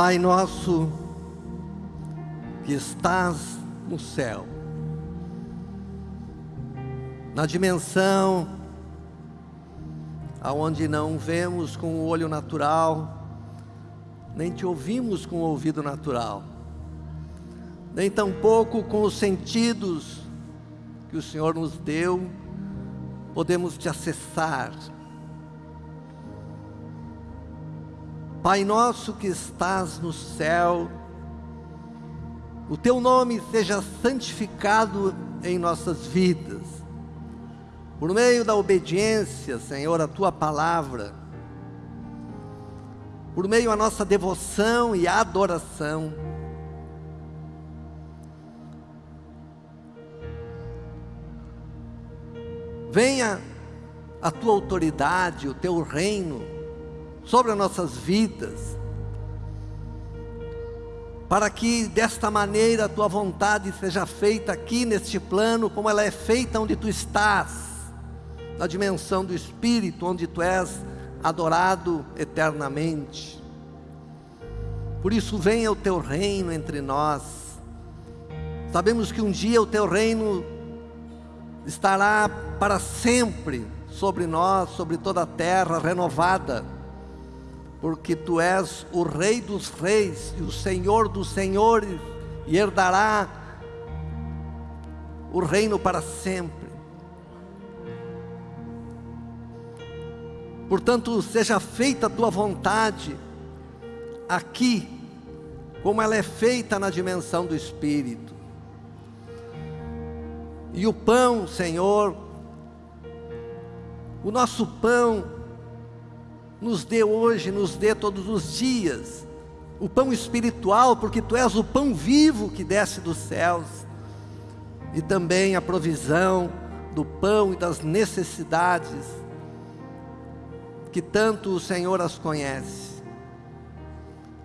Pai nosso que estás no céu, na dimensão aonde não vemos com o olho natural, nem te ouvimos com o ouvido natural, nem tampouco com os sentidos que o Senhor nos deu, podemos te acessar. Pai nosso que estás no céu, o teu nome seja santificado em nossas vidas, por meio da obediência, Senhor, à tua palavra, por meio da nossa devoção e adoração. Venha a tua autoridade, o teu reino sobre as nossas vidas, para que desta maneira a tua vontade seja feita aqui neste plano, como ela é feita onde tu estás, na dimensão do Espírito, onde tu és adorado eternamente. Por isso, venha o teu reino entre nós. Sabemos que um dia o teu reino estará para sempre sobre nós, sobre toda a terra renovada porque tu és o Rei dos Reis e o Senhor dos Senhores, e herdará o reino para sempre. Portanto, seja feita a tua vontade aqui, como ela é feita na dimensão do Espírito. E o pão, Senhor, o nosso pão, nos dê hoje, nos dê todos os dias, o pão espiritual, porque Tu és o pão vivo que desce dos céus, e também a provisão do pão e das necessidades, que tanto o Senhor as conhece.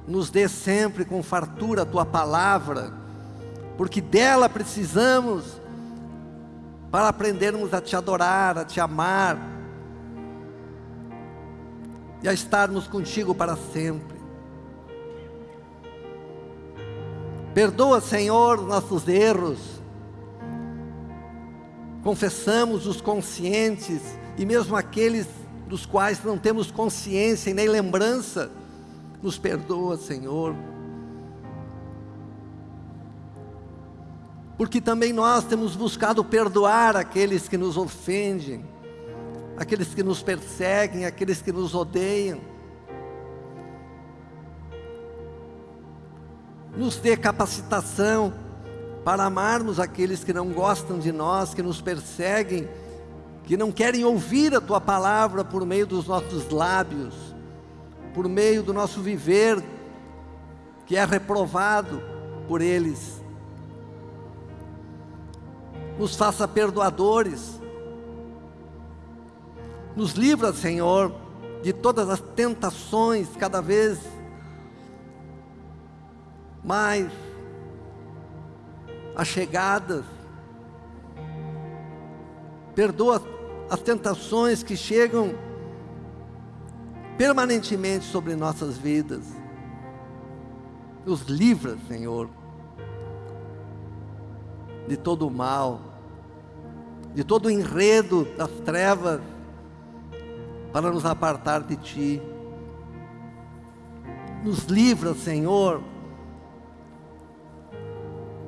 Nos dê sempre com fartura a Tua palavra, porque dela precisamos para aprendermos a Te adorar, a Te amar, e a estarmos contigo para sempre. Perdoa, Senhor, nossos erros. Confessamos os conscientes e mesmo aqueles dos quais não temos consciência e nem lembrança. Nos perdoa, Senhor. Porque também nós temos buscado perdoar aqueles que nos ofendem aqueles que nos perseguem, aqueles que nos odeiam. Nos dê capacitação para amarmos aqueles que não gostam de nós, que nos perseguem, que não querem ouvir a Tua palavra por meio dos nossos lábios, por meio do nosso viver, que é reprovado por eles. Nos faça perdoadores, nos livra, Senhor, de todas as tentações cada vez mais achegadas. Perdoa as tentações que chegam permanentemente sobre nossas vidas. Nos livra, Senhor, de todo o mal, de todo o enredo das trevas, para nos apartar de Ti. Nos livra, Senhor,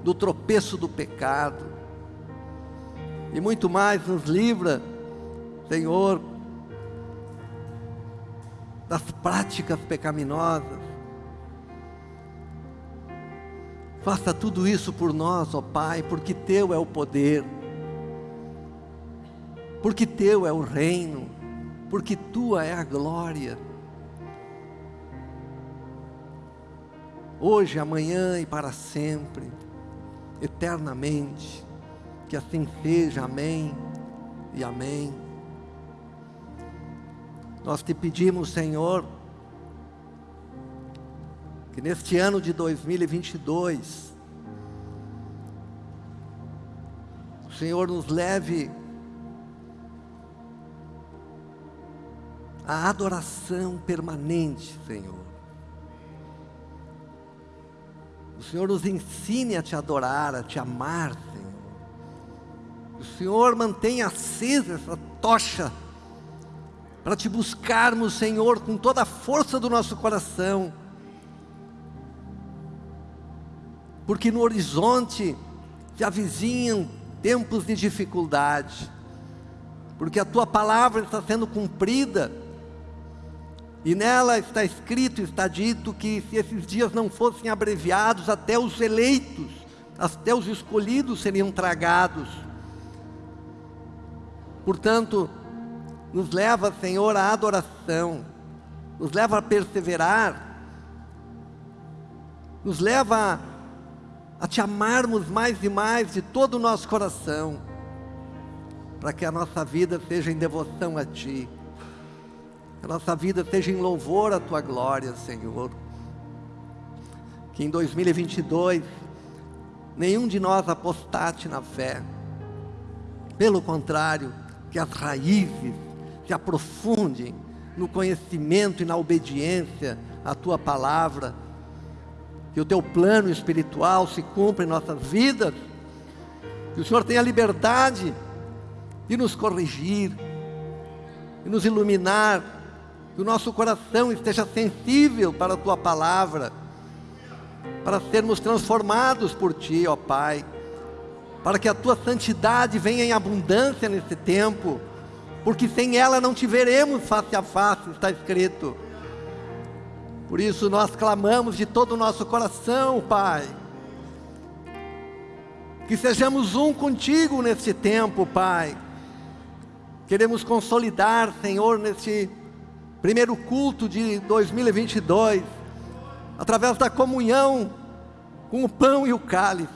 do tropeço do pecado. E muito mais nos livra, Senhor, das práticas pecaminosas. Faça tudo isso por nós, ó Pai, porque Teu é o poder, porque Teu é o reino, porque tua é a glória. Hoje, amanhã e para sempre, eternamente. Que assim seja, amém e amém. Nós te pedimos, Senhor, que neste ano de 2022, o Senhor nos leve a adoração permanente, Senhor. O Senhor nos ensine a te adorar, a te amar, Senhor. O Senhor mantenha acesa essa tocha para te buscarmos, Senhor, com toda a força do nosso coração. Porque no horizonte se avizinham tempos de dificuldade, porque a tua palavra está sendo cumprida, e nela está escrito, está dito que se esses dias não fossem abreviados, até os eleitos, até os escolhidos seriam tragados. Portanto, nos leva, Senhor, à adoração, nos leva a perseverar, nos leva a, te amarmos mais e mais de todo o nosso coração, para que a nossa vida seja em devoção a Ti que a nossa vida esteja em louvor à tua glória, Senhor. Que em 2022 nenhum de nós apostate na fé. Pelo contrário, que as raízes se aprofundem no conhecimento e na obediência à tua palavra. Que o teu plano espiritual se cumpra em nossas vidas. Que o Senhor tenha liberdade de nos corrigir, de nos iluminar que o nosso coração esteja sensível para a Tua palavra, para sermos transformados por Ti, ó Pai, para que a Tua santidade venha em abundância nesse tempo, porque sem ela não te veremos face a face, está escrito. Por isso nós clamamos de todo o nosso coração, Pai, que sejamos um contigo neste tempo, Pai. Queremos consolidar, Senhor, neste primeiro culto de 2022, através da comunhão com o pão e o cálice.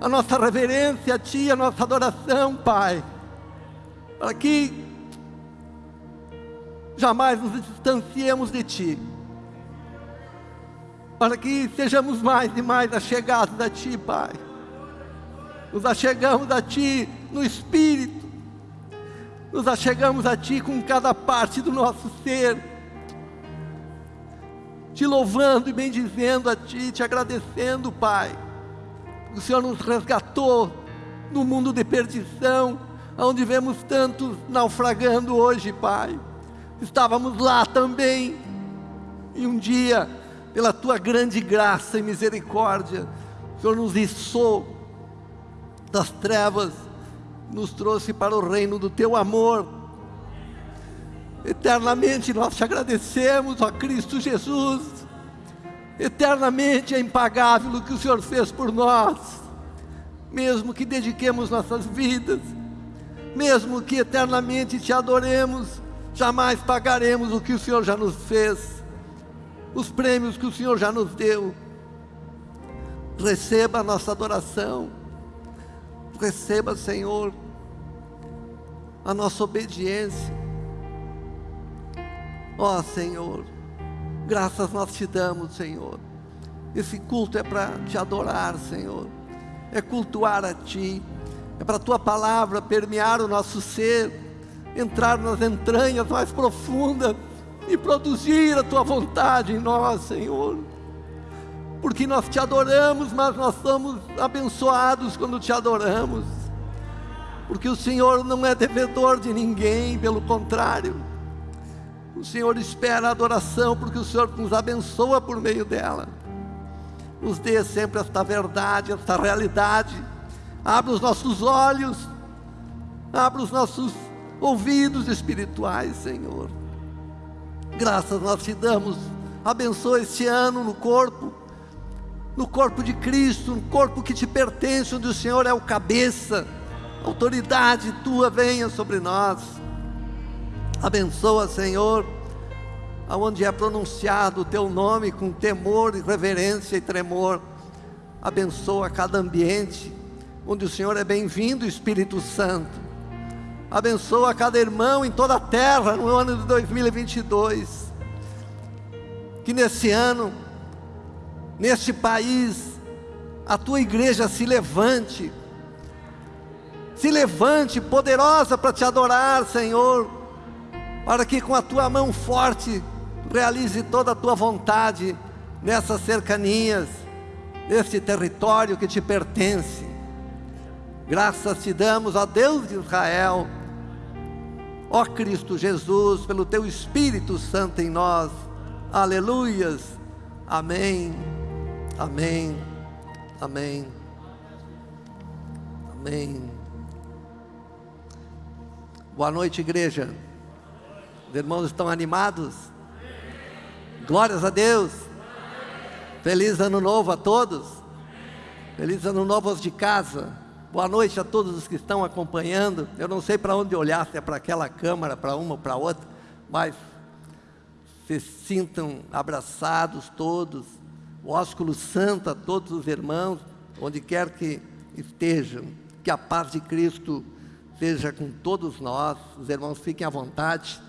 A nossa reverência a Ti, a nossa adoração, Pai, para que jamais nos distanciemos de Ti, para que sejamos mais e mais achegados a Ti, Pai. Nos achegamos a Ti no Espírito, nos achegamos a Ti com cada parte do nosso ser, te louvando e bendizendo a Ti, te agradecendo, Pai. O Senhor nos resgatou no mundo de perdição, onde vemos tantos naufragando hoje, Pai. Estávamos lá também, e um dia, pela Tua grande graça e misericórdia, o Senhor nos içou das trevas nos trouxe para o reino do teu amor. Eternamente nós te agradecemos, ó Cristo Jesus. Eternamente é impagável o que o Senhor fez por nós. Mesmo que dediquemos nossas vidas, mesmo que eternamente te adoremos, jamais pagaremos o que o Senhor já nos fez, os prêmios que o Senhor já nos deu. Receba a nossa adoração, receba, Senhor, a nossa obediência. Ó oh, Senhor, graças nós te damos, Senhor. Esse culto é para te adorar, Senhor. É cultuar a Ti. É para a Tua palavra permear o nosso ser, entrar nas entranhas mais profundas e produzir a Tua vontade em nós, Senhor. Porque nós te adoramos, mas nós somos abençoados quando te adoramos porque o Senhor não é devedor de ninguém, pelo contrário, o Senhor espera a adoração, porque o Senhor nos abençoa por meio dela. Nos dê sempre esta verdade, esta realidade. Abra os nossos olhos, abra os nossos ouvidos espirituais, Senhor. Graças nós te damos. Abençoa este ano no corpo, no corpo de Cristo, no corpo que te pertence, onde o Senhor é o cabeça autoridade tua venha sobre nós. Abençoa, Senhor, aonde é pronunciado o teu nome com temor, reverência e tremor. Abençoa cada ambiente onde o Senhor é bem-vindo, Espírito Santo. Abençoa cada irmão em toda a terra no ano de 2022. Que nesse ano, neste país, a tua igreja se levante se levante poderosa para te adorar, Senhor, para que com a tua mão forte realize toda a tua vontade nessas cercanias, neste território que te pertence. Graças te damos, ó Deus de Israel, ó Cristo Jesus, pelo teu Espírito Santo em nós. Aleluias. Amém. Amém. Amém. Amém. Boa noite, igreja. Os irmãos estão animados? Glórias a Deus. Feliz ano novo a todos. Feliz ano novo aos de casa. Boa noite a todos os que estão acompanhando. Eu não sei para onde olhar, se é para aquela câmara, para uma ou para outra, mas se sintam abraçados todos. O ósculo santo a todos os irmãos, onde quer que estejam. Que a paz de Cristo seja com todos nós. Os irmãos fiquem à vontade.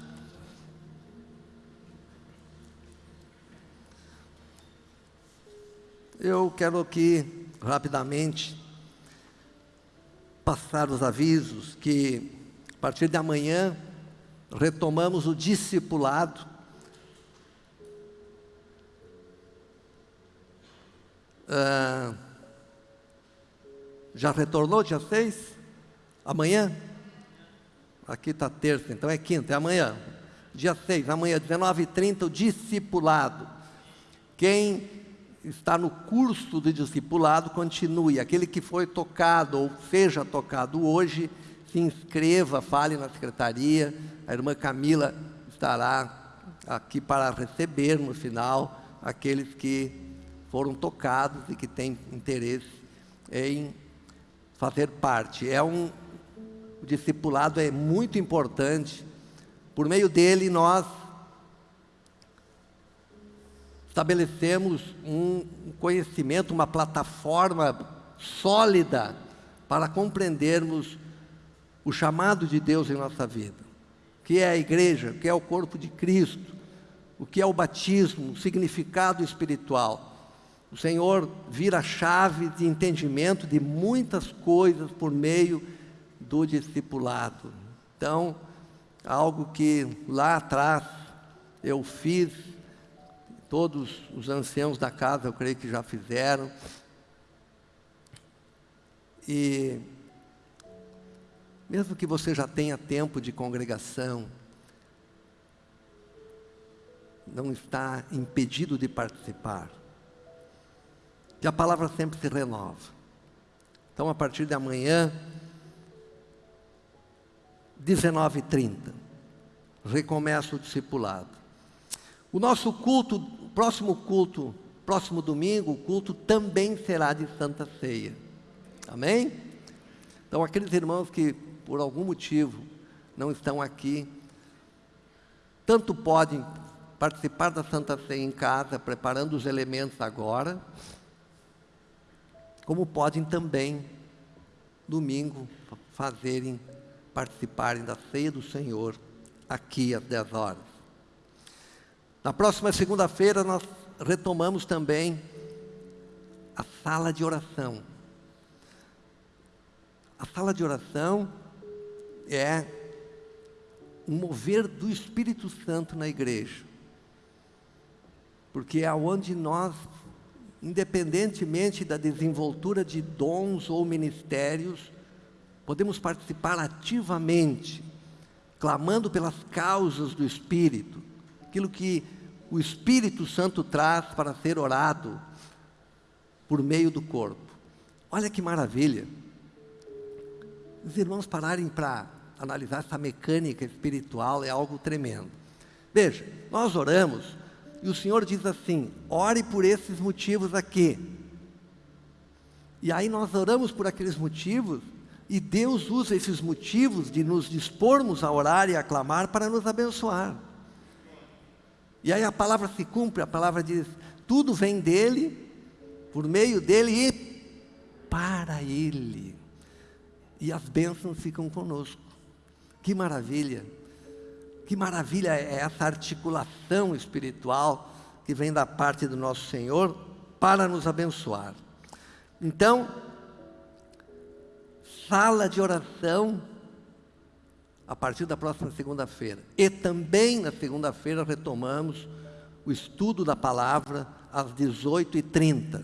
Eu quero aqui, rapidamente, passar os avisos que, a partir de amanhã, retomamos o discipulado. Ah, já retornou dia 6? Amanhã? Aqui está terça, então é quinta, é amanhã. Dia 6, amanhã, 19h30, o discipulado. Quem está no curso de discipulado, continue. Aquele que foi tocado ou seja tocado hoje, se inscreva, fale na secretaria. A irmã Camila estará aqui para receber no final aqueles que foram tocados e que têm interesse em fazer parte. É um o discipulado é muito importante. Por meio dele nós estabelecemos um conhecimento, uma plataforma sólida para compreendermos o chamado de Deus em nossa vida. O que é a igreja, o que é o corpo de Cristo, o que é o batismo, o significado espiritual. O Senhor vira chave de entendimento de muitas coisas por meio do discipulado. Então, algo que lá atrás eu fiz Todos os anciãos da casa, eu creio que já fizeram. E mesmo que você já tenha tempo de congregação, não está impedido de participar. Que a palavra sempre se renova. Então, a partir de amanhã, 19h30, recomeça o discipulado. O nosso culto, o próximo culto, próximo domingo, o culto também será de Santa Ceia. Amém? Então, aqueles irmãos que por algum motivo não estão aqui, tanto podem participar da Santa Ceia em casa, preparando os elementos agora, como podem também, domingo, fazerem, participarem da ceia do Senhor aqui às 10 horas. Na próxima segunda-feira nós retomamos também a sala de oração. A sala de oração é um mover do Espírito Santo na igreja. Porque é onde nós, independentemente da desenvoltura de dons ou ministérios, podemos participar ativamente, clamando pelas causas do Espírito, aquilo que o Espírito Santo traz para ser orado por meio do corpo. Olha que maravilha. Os irmãos pararem para analisar essa mecânica espiritual é algo tremendo. Veja, nós oramos e o Senhor diz assim: ore por esses motivos aqui. E aí nós oramos por aqueles motivos e Deus usa esses motivos de nos dispormos a orar e a clamar para nos abençoar. E aí a palavra se cumpre, a palavra diz: tudo vem dele, por meio dele e para ele. E as bênçãos ficam conosco. Que maravilha! Que maravilha é essa articulação espiritual que vem da parte do nosso Senhor para nos abençoar. Então, sala de oração a partir da próxima segunda-feira. E também na segunda-feira retomamos o estudo da palavra às 18h30,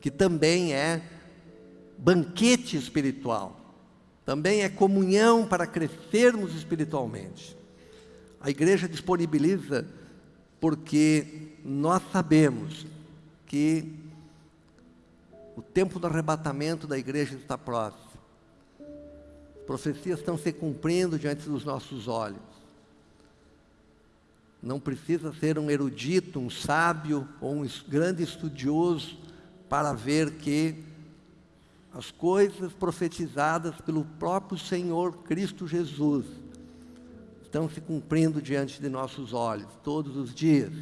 que também é banquete espiritual, também é comunhão para crescermos espiritualmente. A igreja disponibiliza porque nós sabemos que o tempo do arrebatamento da igreja está próximo. Profecias estão se cumprindo diante dos nossos olhos. Não precisa ser um erudito, um sábio ou um grande estudioso para ver que as coisas profetizadas pelo próprio Senhor Cristo Jesus estão se cumprindo diante de nossos olhos todos os dias.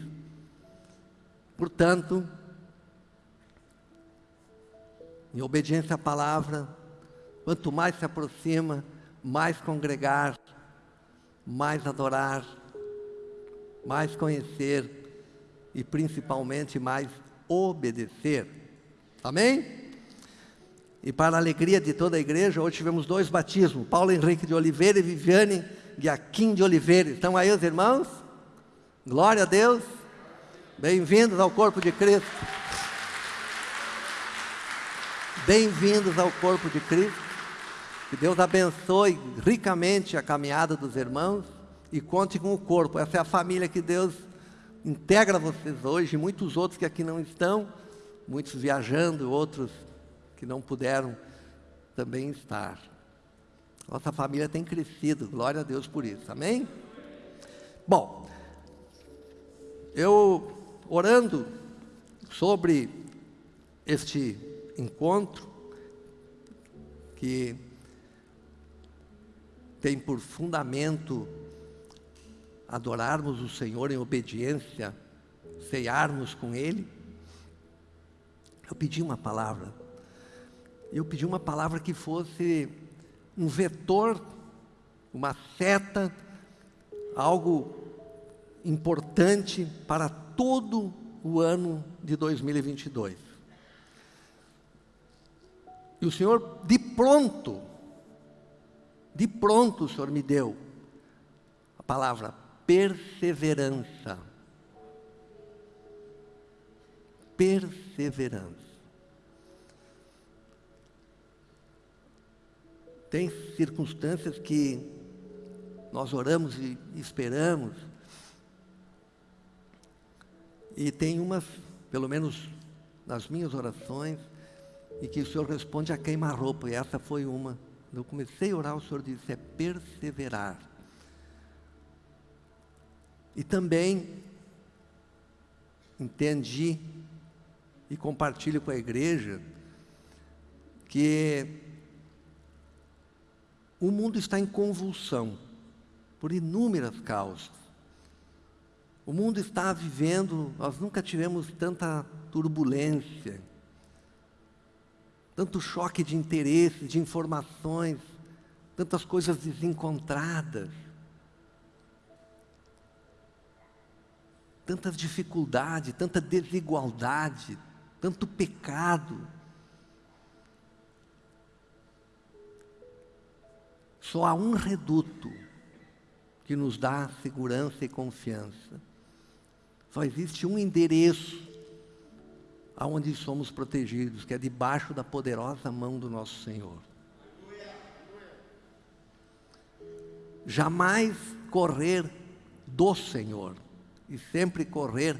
Portanto, em obediência à palavra, quanto mais se aproxima, mais congregar, mais adorar, mais conhecer e principalmente mais obedecer. Amém? E para a alegria de toda a igreja, hoje tivemos dois batismos: Paulo Henrique de Oliveira e Viviane Guiaquim de Oliveira. Estão aí os irmãos? Glória a Deus. Bem-vindos ao corpo de Cristo. Bem-vindos ao corpo de Cristo. Que Deus abençoe ricamente a caminhada dos irmãos e conte com o corpo. Essa é a família que Deus integra vocês hoje, muitos outros que aqui não estão, muitos viajando, outros que não puderam também estar. Nossa família tem crescido, glória a Deus por isso, amém? Bom, eu orando sobre este encontro, que tem por fundamento adorarmos o Senhor em obediência, ceiarmos com Ele, eu pedi uma palavra. Eu pedi uma palavra que fosse um vetor, uma seta, algo importante para todo o ano de 2022. E o Senhor, de pronto, de pronto o Senhor me deu a palavra perseverança. Perseverança. Tem circunstâncias que nós oramos e esperamos, e tem umas, pelo menos nas minhas orações, e que o Senhor responde a queima-roupa, e essa foi uma. Eu comecei a orar, o Senhor disse: é perseverar. E também entendi e compartilho com a igreja que o mundo está em convulsão por inúmeras causas. O mundo está vivendo, nós nunca tivemos tanta turbulência, tanto choque de interesses, de informações, tantas coisas desencontradas, tantas dificuldades, tanta desigualdade, tanto pecado. Só há um reduto que nos dá segurança e confiança. Só existe um endereço aonde somos protegidos, que é debaixo da poderosa mão do nosso Senhor. Jamais correr do Senhor, e sempre correr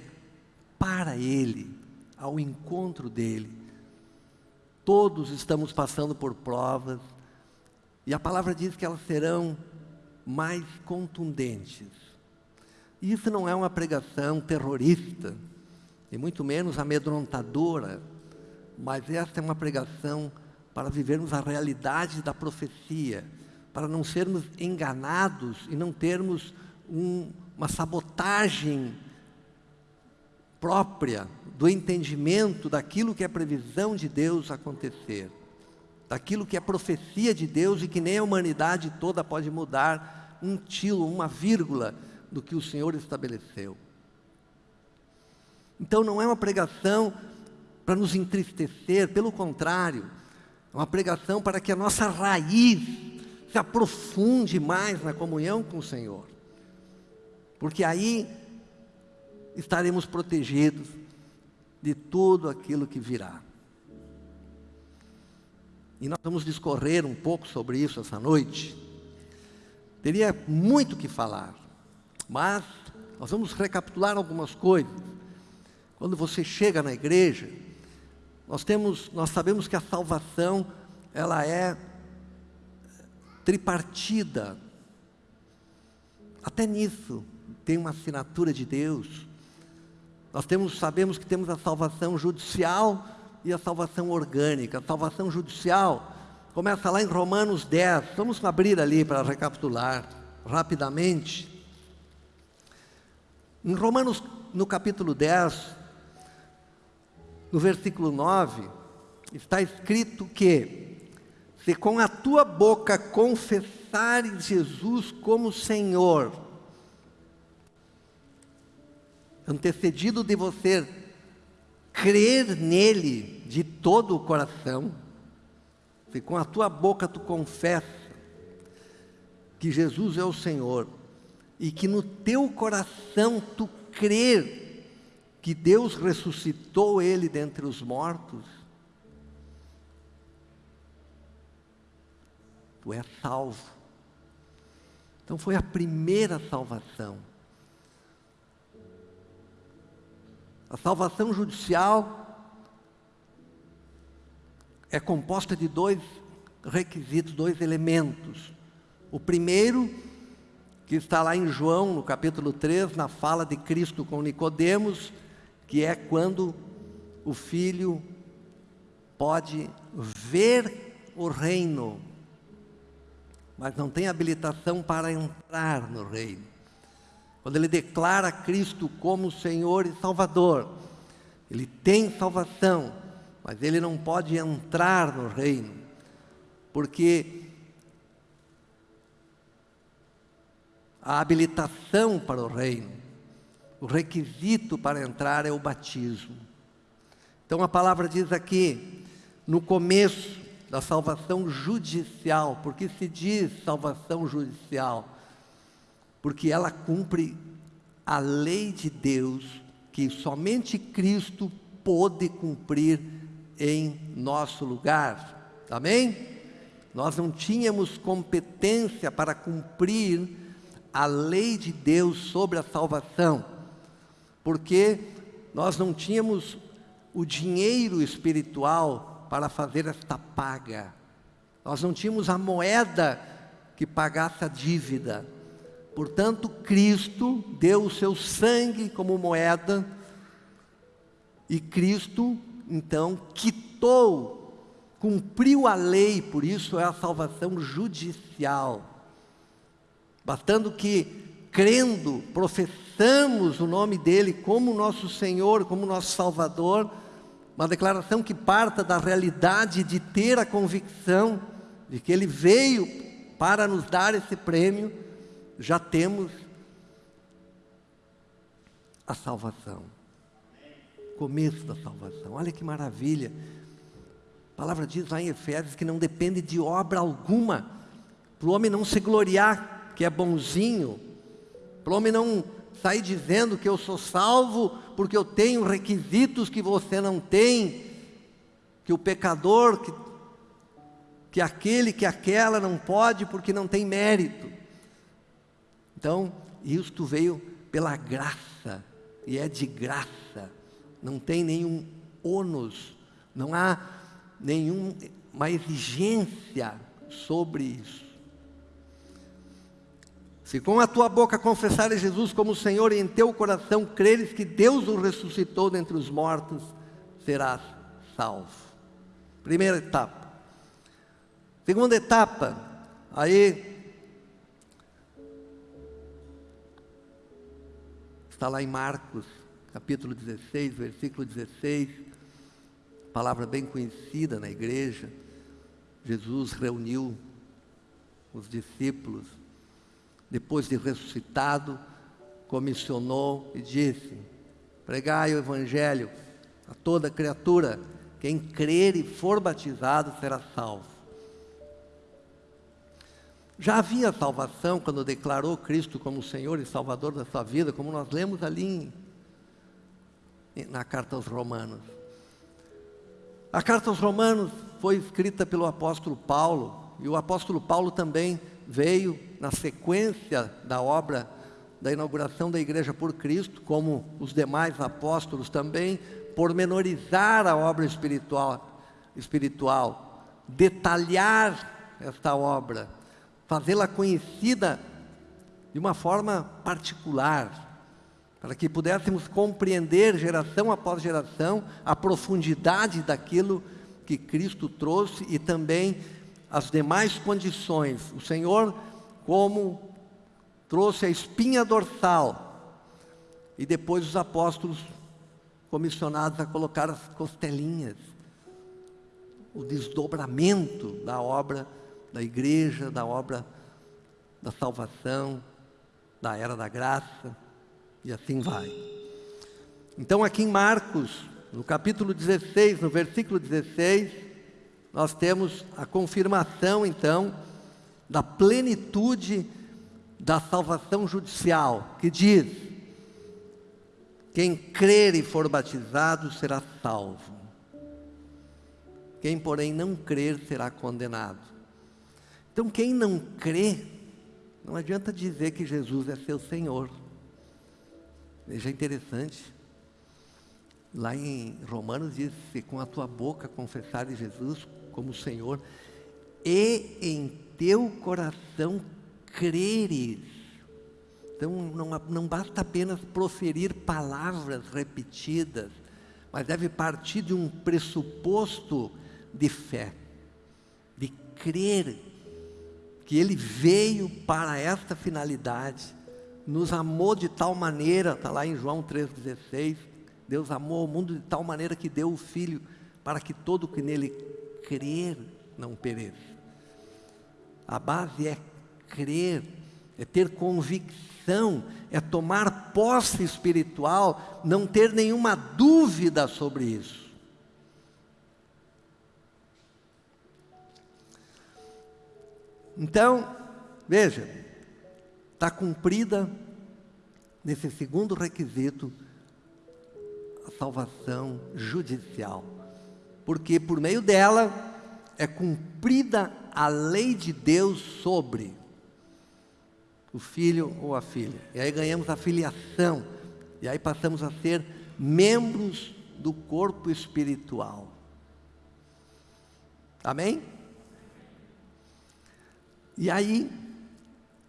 para Ele, ao encontro dEle. Todos estamos passando por provas, e a palavra diz que elas serão mais contundentes. Isso não é uma pregação terrorista, e muito menos amedrontadora, mas esta é uma pregação para vivermos a realidade da profecia, para não sermos enganados e não termos um, uma sabotagem própria do entendimento daquilo que é previsão de Deus acontecer daquilo que é profecia de Deus e que nem a humanidade toda pode mudar um tilo, uma vírgula do que o Senhor estabeleceu. Então não é uma pregação para nos entristecer, pelo contrário, é uma pregação para que a nossa raiz se aprofunde mais na comunhão com o Senhor. Porque aí estaremos protegidos de tudo aquilo que virá. E nós vamos discorrer um pouco sobre isso essa noite. Teria muito que falar, mas nós vamos recapitular algumas coisas. Quando você chega na igreja, nós temos, nós sabemos que a salvação ela é tripartida. Até nisso tem uma assinatura de Deus. Nós temos, sabemos que temos a salvação judicial e a salvação orgânica. A salvação judicial começa lá em Romanos 10. Vamos abrir ali para recapitular rapidamente. Em Romanos, no capítulo 10, no versículo 9, está escrito que se com a tua boca confessares Jesus como Senhor, antecedido de você crer nele de todo o coração, se com a tua boca tu confessa que Jesus é o Senhor e que no teu coração tu crer que Deus ressuscitou ele dentre os mortos, tu és salvo. Então foi a primeira salvação. A salvação judicial é composta de dois requisitos, dois elementos. O primeiro, que está lá em João, no capítulo 3, na fala de Cristo com Nicodemos, que é quando o filho pode ver o reino, mas não tem habilitação para entrar no reino. Quando ele declara Cristo como Senhor e Salvador, ele tem salvação, mas ele não pode entrar no reino, porque a habilitação para o reino o requisito para entrar é o batismo. Então a palavra diz aqui, no começo da salvação judicial, porque se diz salvação judicial? Porque ela cumpre a lei de Deus que somente Cristo pôde cumprir em nosso lugar. Amém? Nós não tínhamos competência para cumprir a lei de Deus sobre a salvação porque nós não tínhamos o dinheiro espiritual para fazer esta paga. Nós não tínhamos a moeda que pagasse a dívida. Portanto, Cristo deu o seu sangue como moeda e Cristo, então, quitou, cumpriu a lei, por isso é a salvação judicial. Bastando que, crendo, professando, confessamos o nome dele como nosso Senhor, como nosso Salvador, uma declaração que parta da realidade de ter a convicção de que ele veio para nos dar esse prêmio, já temos a salvação. Começo da salvação. Olha que maravilha. A palavra diz lá em Efésios que não depende de obra alguma, para o homem não se gloriar que é bonzinho, para o homem não sair dizendo que eu sou salvo porque eu tenho requisitos que você não tem, que o pecador, que, que aquele, que aquela não pode porque não tem mérito. Então, isto veio pela graça, e é de graça, não tem nenhum ônus, não há nenhuma exigência sobre isso. Se com a tua boca confessares Jesus como Senhor e em teu coração creres que Deus o ressuscitou dentre os mortos, serás salvo. Primeira etapa. Segunda etapa, aí está lá em Marcos, capítulo 16, versículo 16, palavra bem conhecida na igreja. Jesus reuniu os discípulos depois de ressuscitado, comissionou e disse: Pregai o Evangelho a toda criatura, quem crer e for batizado será salvo. Já havia salvação quando declarou Cristo como Senhor e Salvador da sua vida, como nós lemos ali na carta aos Romanos. A carta aos Romanos foi escrita pelo apóstolo Paulo, e o apóstolo Paulo também veio na sequência da obra da inauguração da igreja por Cristo, como os demais apóstolos também, pormenorizar a obra espiritual, espiritual, detalhar esta obra, fazê-la conhecida de uma forma particular, para que pudéssemos compreender geração após geração a profundidade daquilo que Cristo trouxe e também as demais condições. O Senhor, como trouxe a espinha dorsal, e depois os apóstolos comissionados a colocar as costelinhas, o desdobramento da obra da igreja, da obra da salvação, da era da graça, e assim vai. Então, aqui em Marcos, no capítulo 16, no versículo 16, nós temos a confirmação, então, da plenitude da salvação judicial, que diz: quem crer e for batizado será salvo. Quem, porém, não crer será condenado. Então, quem não crê, não adianta dizer que Jesus é seu Senhor. Veja interessante. Lá em Romanos diz: se com a tua boca confessares Jesus como Senhor, e em teu coração creres. Então não, não basta apenas proferir palavras repetidas, mas deve partir de um pressuposto de fé, de crer que Ele veio para esta finalidade, nos amou de tal maneira, está lá em João 3,16, Deus amou o mundo de tal maneira que deu o Filho, para que todo que nele crer não pereça. A base é crer, é ter convicção, é tomar posse espiritual, não ter nenhuma dúvida sobre isso. Então, veja, está cumprida nesse segundo requisito a salvação judicial, porque por meio dela é cumprida a lei de Deus sobre o filho ou a filha. E aí ganhamos a filiação. E aí passamos a ser membros do corpo espiritual. Amém? E aí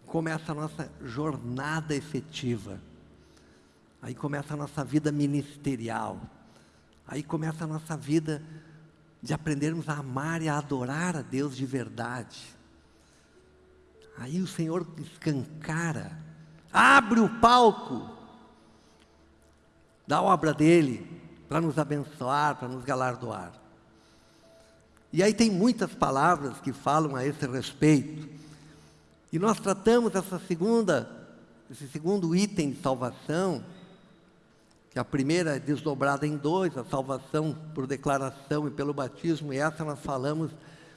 começa a nossa jornada efetiva. Aí começa a nossa vida ministerial. Aí começa a nossa vida de aprendermos a amar e a adorar a Deus de verdade. Aí o Senhor escancara, abre o palco da obra dele para nos abençoar, para nos galardoar. E aí tem muitas palavras que falam a esse respeito. E nós tratamos essa segunda, esse segundo item de salvação, que a primeira é desdobrada em dois, a salvação por declaração e pelo batismo, e essa nós falamos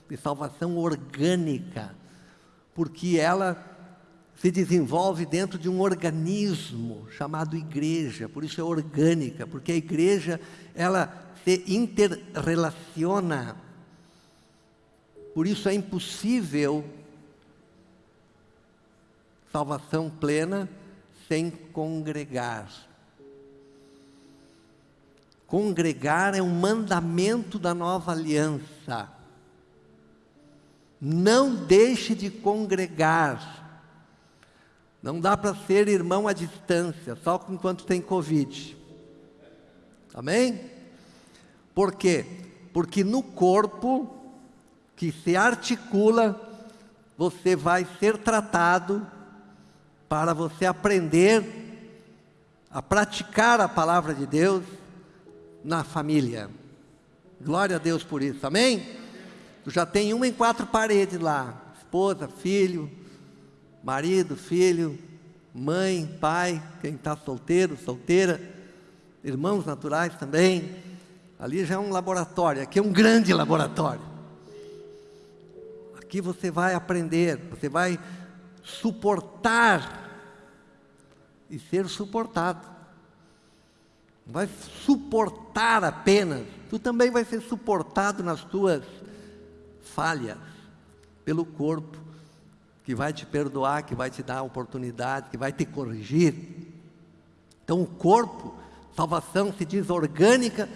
de salvação orgânica porque ela se desenvolve dentro de um organismo chamado igreja, por isso é orgânica, porque a igreja ela se interrelaciona. Por isso é impossível salvação plena sem congregar. Congregar é um mandamento da nova aliança. Não deixe de congregar. Não dá para ser irmão à distância, só enquanto tem Covid. Amém? Por quê? Porque no corpo que se articula, você vai ser tratado para você aprender a praticar a palavra de Deus na família. Glória a Deus por isso, amém? Tu já tem uma em quatro paredes lá: esposa, filho, marido, filho, mãe, pai, quem está solteiro, solteira, irmãos naturais também. Ali já é um laboratório, aqui é um grande laboratório. Aqui você vai aprender, você vai suportar e ser suportado. Vai suportar apenas, tu também vai ser suportado nas tuas falhas pelo corpo que vai te perdoar, que vai te dar oportunidade, que vai te corrigir. Então o corpo, salvação se diz orgânica,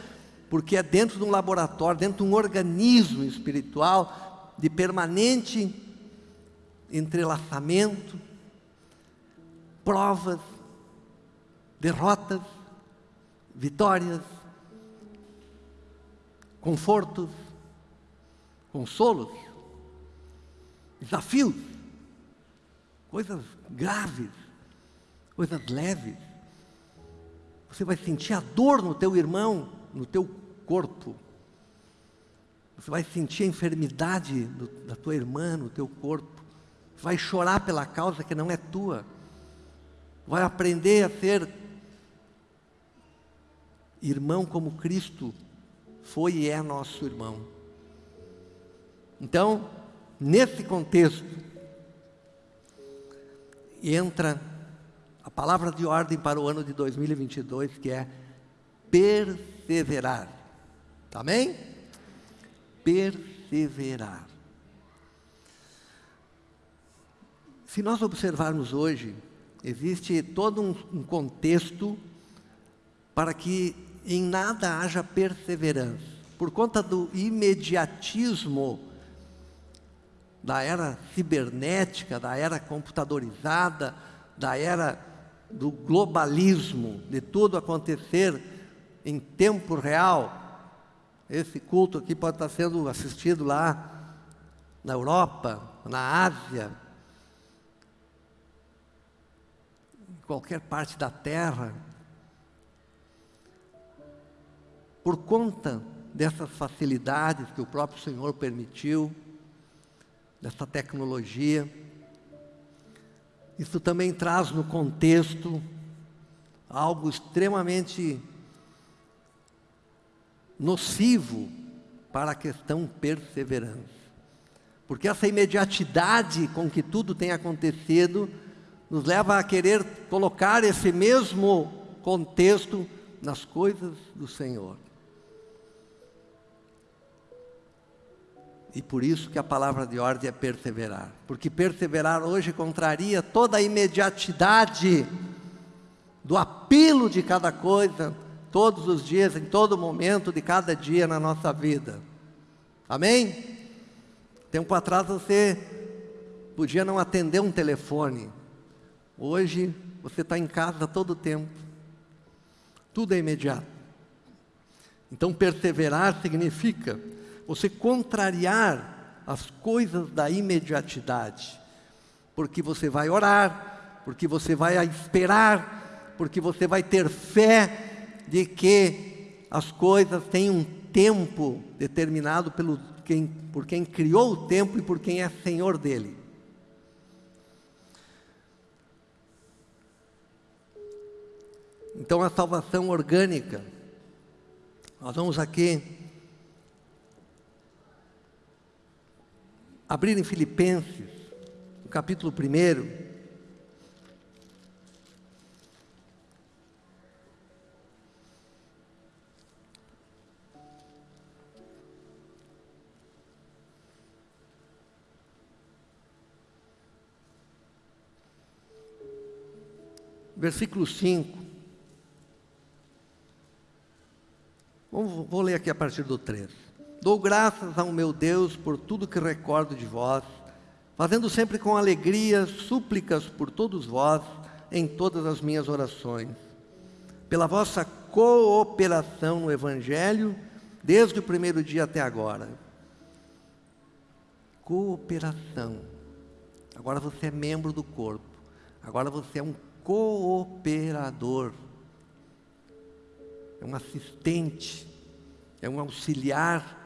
porque é dentro de um laboratório, dentro de um organismo espiritual de permanente entrelaçamento, provas, derrotas, vitórias, confortos, consolos, desafios, coisas graves, coisas leves. Você vai sentir a dor no teu irmão, no teu corpo. Você vai sentir a enfermidade da tua irmã no teu corpo. Você vai chorar pela causa que não é tua. Vai aprender a ser irmão como Cristo foi e é nosso irmão. Então, nesse contexto, entra a palavra de ordem para o ano de 2022, que é perseverar. Amém? Perseverar. Se nós observarmos hoje, existe todo um, um contexto para que em nada haja perseverança. Por conta do imediatismo da era cibernética, da era computadorizada, da era do globalismo, de tudo acontecer em tempo real. Esse culto aqui pode estar sendo assistido lá na Europa, na Ásia, em qualquer parte da Terra. Por conta dessas facilidades que o próprio Senhor permitiu, dessa tecnologia, isso também traz no contexto algo extremamente nocivo para a questão perseverança. Porque essa imediatidade com que tudo tem acontecido nos leva a querer colocar esse mesmo contexto nas coisas do Senhor. E por isso que a palavra de ordem é perseverar. Porque perseverar hoje contraria toda a imediatidade do apelo de cada coisa, todos os dias, em todo momento de cada dia na nossa vida. Amém? Tempo atrás você podia não atender um telefone. Hoje você está em casa todo o tempo. Tudo é imediato. Então perseverar significa você contrariar as coisas da imediatidade, porque você vai orar, porque você vai esperar, porque você vai ter fé de que as coisas têm um tempo determinado pelo quem, por quem criou o tempo e por quem é senhor dele. Então a salvação orgânica, nós vamos aqui abrir em Filipenses, no capítulo 1. Versículo 5. Vou ler aqui a partir do 3. Dou graças ao meu Deus por tudo que recordo de vós, fazendo sempre com alegria súplicas por todos vós em todas as minhas orações, pela vossa cooperação no Evangelho, desde o primeiro dia até agora. Cooperação. Agora você é membro do corpo. Agora você é um cooperador. É um assistente. É um auxiliar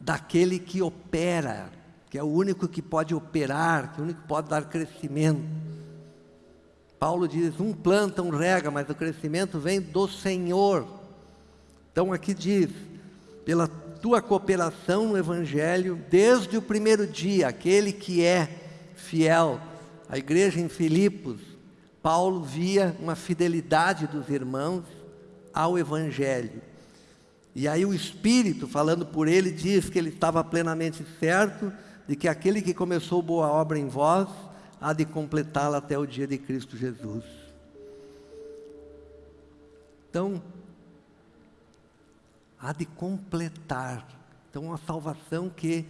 daquele que opera, que é o único que pode operar, que é o único que pode dar crescimento. Paulo diz: um planta, um rega, mas o crescimento vem do Senhor. Então aqui diz: pela tua cooperação no Evangelho, desde o primeiro dia, aquele que é fiel, a igreja em Filipos, Paulo via uma fidelidade dos irmãos ao Evangelho. E aí o Espírito, falando por ele, diz que ele estava plenamente certo de que aquele que começou boa obra em vós há de completá-la até o dia de Cristo Jesus. Então, há de completar. Então, uma salvação que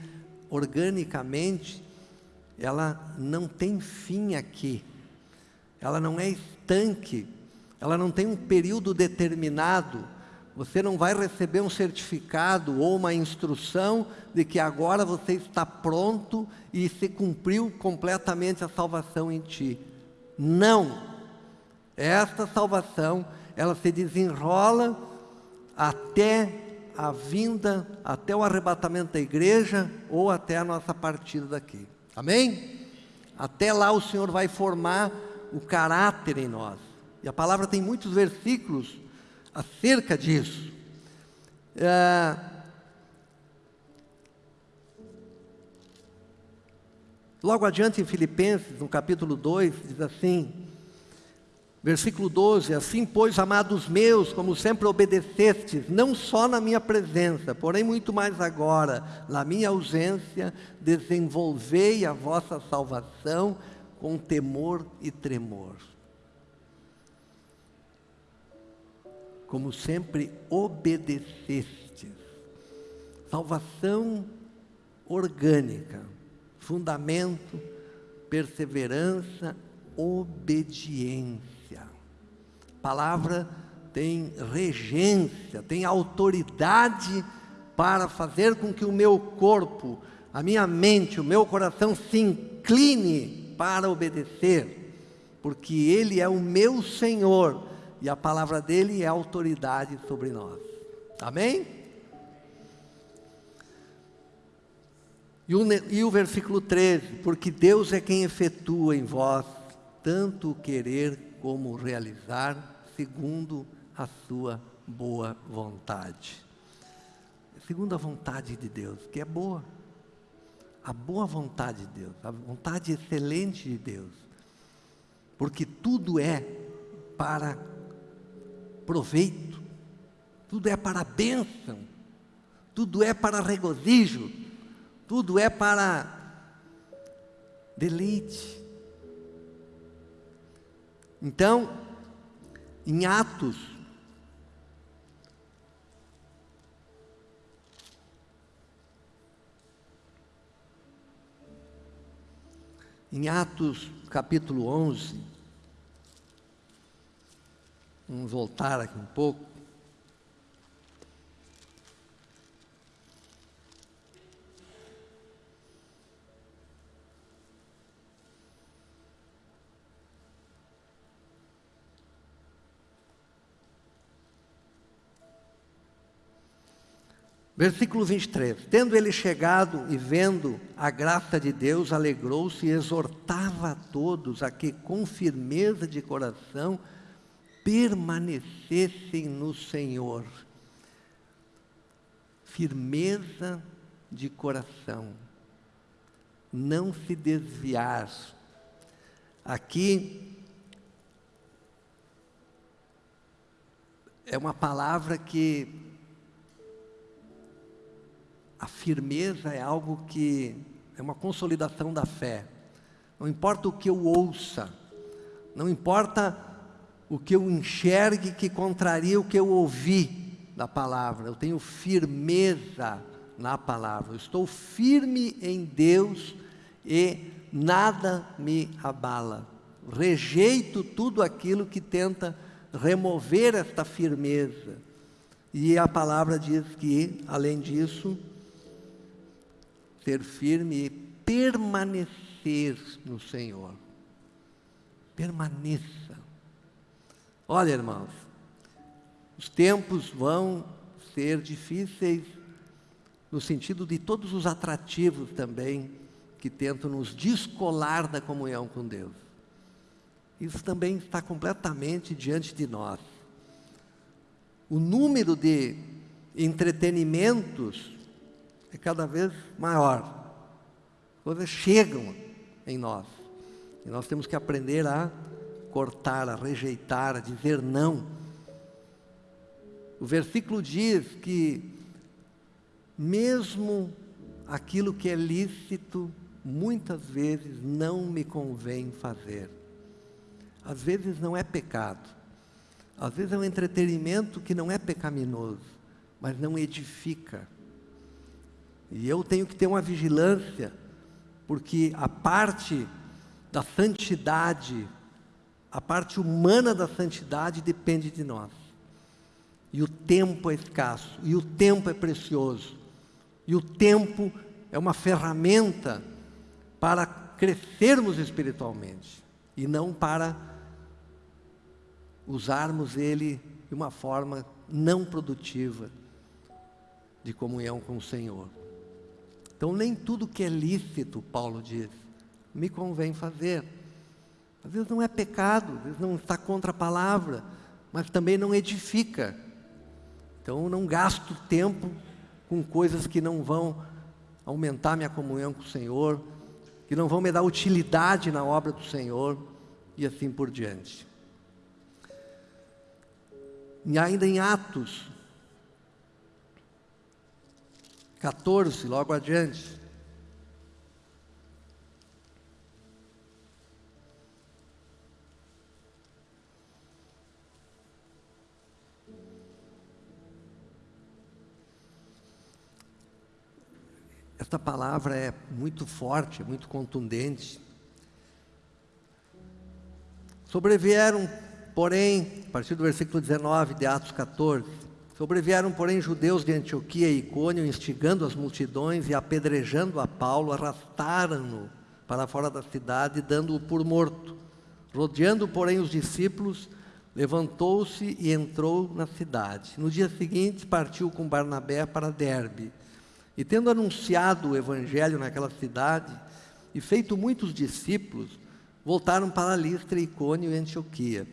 organicamente ela não tem fim aqui. Ela não é estanque, ela não tem um período determinado. Você não vai receber um certificado ou uma instrução de que agora você está pronto e se cumpriu completamente a salvação em ti. Não. Esta salvação, ela se desenrola até a vinda, até o arrebatamento da igreja ou até a nossa partida daqui. Amém? Até lá o Senhor vai formar o caráter em nós. E a palavra tem muitos versículos acerca disso. É... Logo adiante em Filipenses, no capítulo 2, diz assim: Versículo 12: Assim, pois, amados meus, como sempre obedecestes, não só na minha presença, porém muito mais agora, na minha ausência, desenvolvei a vossa salvação com temor e tremor. Como sempre obedecestes. Salvação orgânica, fundamento, perseverança, obediência palavra tem regência, tem autoridade para fazer com que o meu corpo, a minha mente, o meu coração se incline para obedecer, porque Ele é o meu Senhor e a palavra dele é autoridade sobre nós. Amém? E o, e o versículo 13: Porque Deus é quem efetua em vós tanto o querer como realizar segundo a sua boa vontade. Segundo a vontade de Deus, que é boa. A boa vontade de Deus, a vontade excelente de Deus. Porque tudo é para proveito, tudo é para bênção, tudo é para regozijo, tudo é para deleite. Então, em Atos, em Atos capítulo 11, vamos voltar aqui um pouco. Versículo 23: Tendo ele chegado e vendo a graça de Deus, alegrou-se e exortava a todos a que, com firmeza de coração, permanecessem no Senhor. Firmeza de coração, não se desviar. Aqui é uma palavra que a firmeza é algo que é uma consolidação da fé. Não importa o que eu ouça, não importa o que eu enxergue que contraria o que eu ouvi da palavra, eu tenho firmeza na palavra, eu estou firme em Deus e nada me abala. Rejeito tudo aquilo que tenta remover esta firmeza. E a palavra diz que, além disso, ser firme e permanecer no Senhor. Permaneça. Olha, irmãos, os tempos vão ser difíceis no sentido de todos os atrativos também que tentam nos descolar da comunhão com Deus. Isso também está completamente diante de nós. O número de entretenimentos é cada vez maior. Coisas chegam em nós. E nós temos que aprender a cortar, a rejeitar, a dizer não. O versículo diz que, mesmo aquilo que é lícito, muitas vezes não me convém fazer. Às vezes não é pecado, às vezes é um entretenimento que não é pecaminoso, mas não edifica. E eu tenho que ter uma vigilância, porque a parte da santidade, a parte humana da santidade depende de nós. E o tempo é escasso, e o tempo é precioso, e o tempo é uma ferramenta para crescermos espiritualmente, e não para usarmos ele de uma forma não produtiva de comunhão com o Senhor. Então, nem tudo que é lícito, Paulo diz, me convém fazer. Às vezes não é pecado, às vezes não está contra a palavra, mas também não edifica. Então, não gasto tempo com coisas que não vão aumentar minha comunhão com o Senhor, que não vão me dar utilidade na obra do Senhor e assim por diante. E ainda em Atos, 14, logo adiante. Esta palavra é muito forte, muito contundente. Sobrevieram, porém, a partir do versículo 19 de Atos 14, Sobrevieram, porém, judeus de Antioquia e Icônio, instigando as multidões e apedrejando a Paulo, arrastaram-no para fora da cidade, dando-o por morto. Rodeando, porém, os discípulos, levantou-se e entrou na cidade. No dia seguinte, partiu com Barnabé para Derbe. E tendo anunciado o evangelho naquela cidade, e feito muitos discípulos, voltaram para Listra, Icônio e Antioquia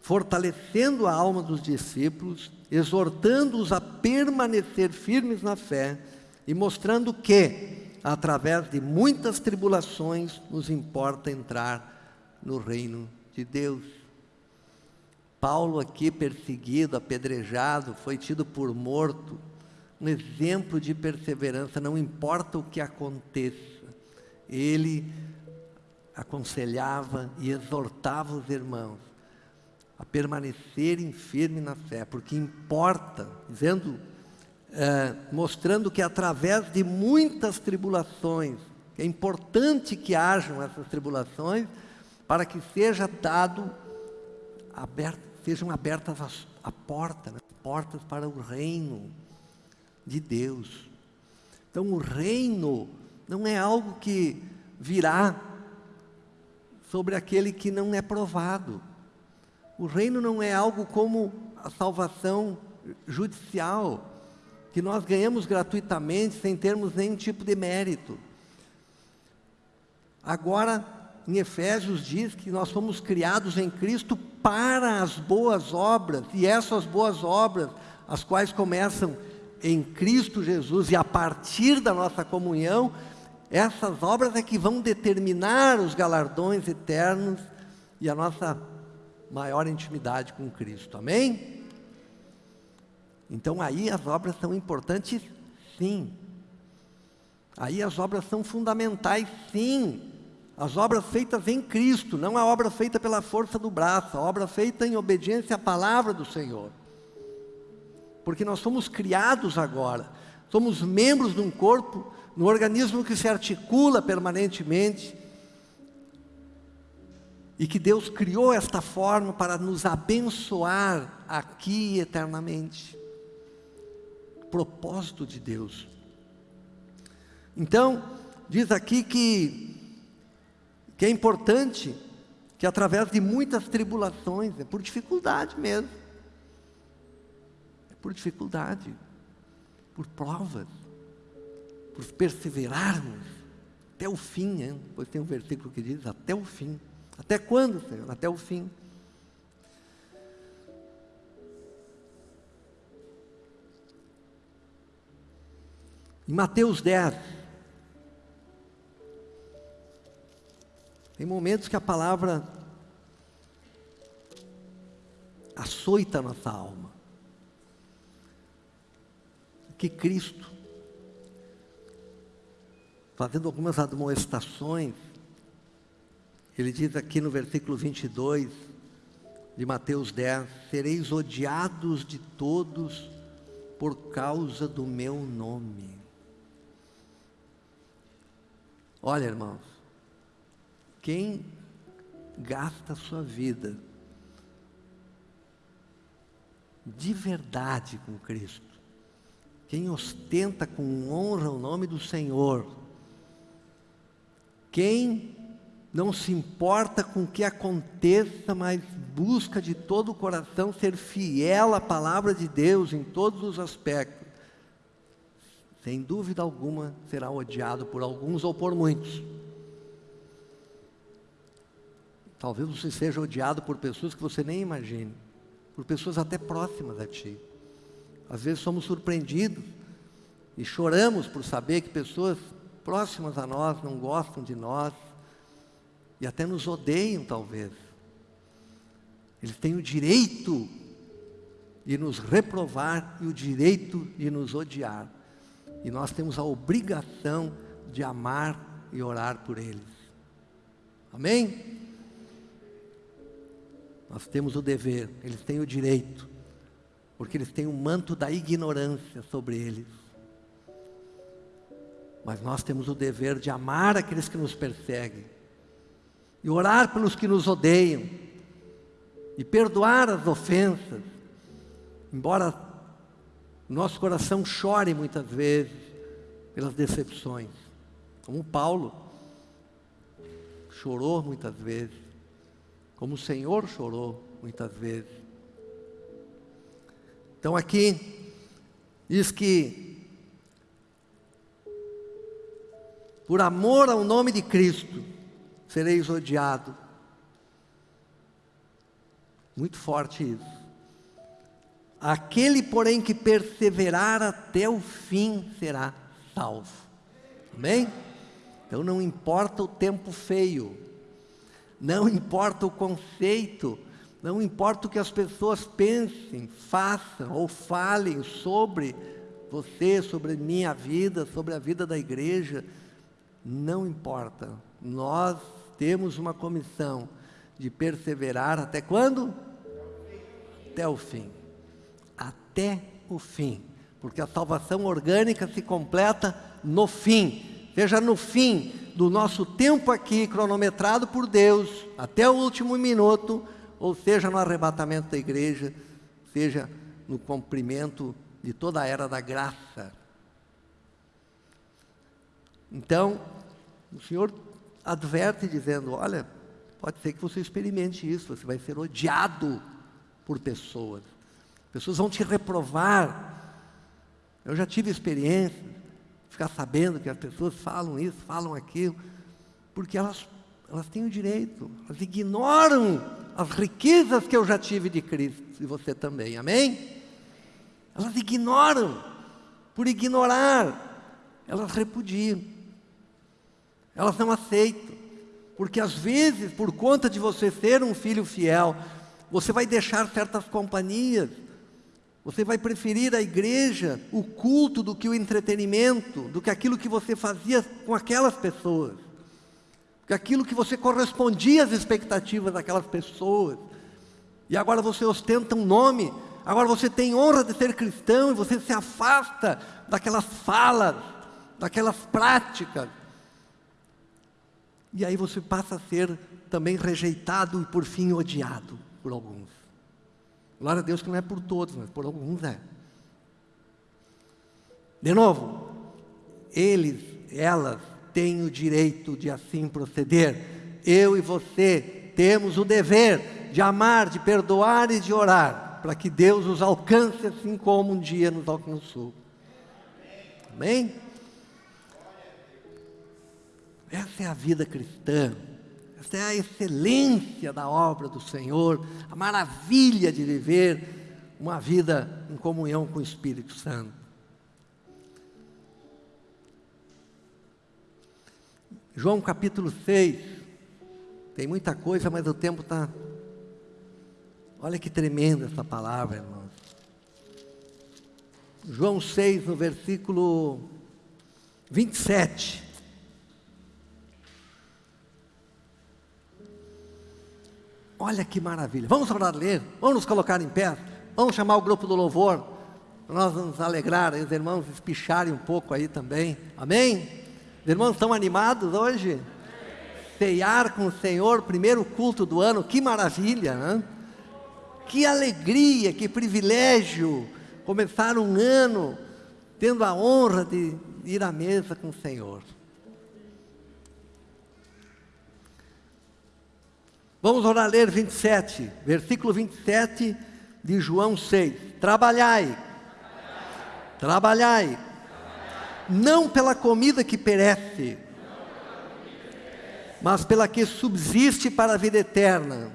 fortalecendo a alma dos discípulos, exortando-os a permanecer firmes na fé e mostrando que, através de muitas tribulações, nos importa entrar no reino de Deus. Paulo, aqui perseguido, apedrejado, foi tido por morto, um exemplo de perseverança, não importa o que aconteça, ele aconselhava e exortava os irmãos a permanecerem firmes na fé, porque importa, dizendo, é, mostrando que através de muitas tribulações, é importante que hajam essas tribulações, para que seja dado, aberto, sejam abertas as, a porta, né, portas para o reino de Deus. Então o reino não é algo que virá sobre aquele que não é provado. O reino não é algo como a salvação judicial, que nós ganhamos gratuitamente sem termos nenhum tipo de mérito. Agora, em Efésios diz que nós fomos criados em Cristo para as boas obras, e essas boas obras, as quais começam em Cristo Jesus e a partir da nossa comunhão, essas obras é que vão determinar os galardões eternos e a nossa maior intimidade com Cristo. Amém? Então aí as obras são importantes, sim. Aí as obras são fundamentais, sim. As obras feitas em Cristo, não a obra feita pela força do braço, a obra feita em obediência à palavra do Senhor. Porque nós somos criados agora, somos membros de um corpo, no organismo que se articula permanentemente, e que Deus criou esta forma para nos abençoar aqui eternamente. Propósito de Deus. Então, diz aqui que, que é importante que através de muitas tribulações, é por dificuldade mesmo, por dificuldade, por provas, por perseverarmos até o fim, hein? pois tem um versículo que diz até o fim. Até quando, Senhor? Até o fim. Em Mateus 10, tem momentos que a palavra açoita a nossa alma. Que Cristo, fazendo algumas admoestações, ele diz aqui no versículo 22 de Mateus 10: Sereis odiados de todos por causa do meu nome. Olha, irmãos, quem gasta a sua vida de verdade com Cristo, quem ostenta com honra o nome do Senhor, quem não se importa com o que aconteça, mas busca de todo o coração ser fiel à palavra de Deus em todos os aspectos, sem dúvida alguma será odiado por alguns ou por muitos. Talvez você seja odiado por pessoas que você nem imagine, por pessoas até próximas a ti. Às vezes somos surpreendidos e choramos por saber que pessoas próximas a nós não gostam de nós e até nos odeiam, talvez. Eles têm o direito de nos reprovar e o direito de nos odiar. E nós temos a obrigação de amar e orar por eles. Amém? Nós temos o dever, eles têm o direito, porque eles têm o manto da ignorância sobre eles. Mas nós temos o dever de amar aqueles que nos perseguem, e orar pelos que nos odeiam, e perdoar as ofensas, embora nosso coração chore muitas vezes pelas decepções, como Paulo chorou muitas vezes como o Senhor chorou muitas vezes. Então aqui diz que por amor ao nome de Cristo sereis odiado. Muito forte isso. Aquele, porém, que perseverar até o fim será salvo. Amém? Então não importa o tempo feio, não importa o conceito, não importa o que as pessoas pensem, façam ou falem sobre você, sobre minha vida, sobre a vida da igreja, não importa. Nós temos uma comissão de perseverar até quando? Até o fim. Até o fim. Porque a salvação orgânica se completa no fim. Seja no fim do nosso tempo aqui, cronometrado por Deus, até o último minuto, ou seja no arrebatamento da igreja, seja no cumprimento de toda a era da graça. Então, o Senhor adverte dizendo: olha, pode ser que você experimente isso, você vai ser odiado por pessoas, pessoas vão te reprovar. Eu já tive experiências ficar sabendo que as pessoas falam isso, falam aquilo, porque elas, elas têm o direito, elas ignoram as riquezas que eu já tive de Cristo, e você também, amém? Elas ignoram, por ignorar, elas repudiam, elas não aceitam, porque às vezes, por conta de você ser um filho fiel, você vai deixar certas companhias, você vai preferir a igreja, o culto, do que o entretenimento, do que aquilo que você fazia com aquelas pessoas, que aquilo que você correspondia às expectativas daquelas pessoas. E agora você ostenta um nome, agora você tem honra de ser cristão e você se afasta daquelas falas, daquelas práticas. E aí você passa a ser também rejeitado e por fim odiado por alguns. Glória a Deus que não é por todos, mas por alguns é. De novo, eles, elas têm o direito de assim proceder. Eu e você temos o dever de amar, de perdoar e de orar, para que Deus os alcance assim como um dia nos alcançou. Amém? Essa é a vida cristã. Esta é a excelência da obra do Senhor, a maravilha de viver uma vida em comunhão com o Espírito Santo. João capítulo 6, tem muita coisa, mas o tempo está. Olha que tremenda essa palavra, irmãos. João 6, no versículo 27. Olha que maravilha. Vamos orar ler, vamos nos colocar em pé, vamos chamar o grupo do louvor, nós nos alegrar, os irmãos espicharem um pouco aí também. Amém? Os irmãos estão animados hoje? Ceiar com o Senhor, primeiro culto do ano, que maravilha, né? Que alegria, que privilégio começar um ano tendo a honra de ir à mesa com o Senhor. Vamos orar ler 27, versículo 27 de João 6. Trabalhai, trabalhai, não pela comida que perece, mas pela que subsiste para a vida eterna,